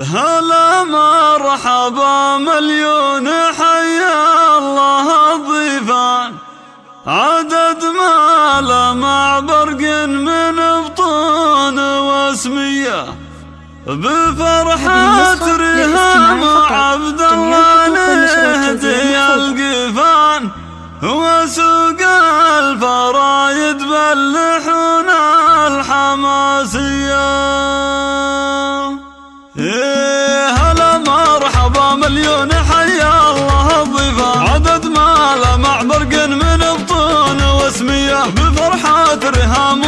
هلا مرحبا مليون حيا الله الضيفان. عدد ما لمع برق من بطون واسمية. بفرحة رهام عبد الله نهدي القفان. وسوق الفرايد باللحون الحماسية. هلا مليون حيا الله الضيفة عدد ما لمع برق من بطون واسمية بفرحة رهام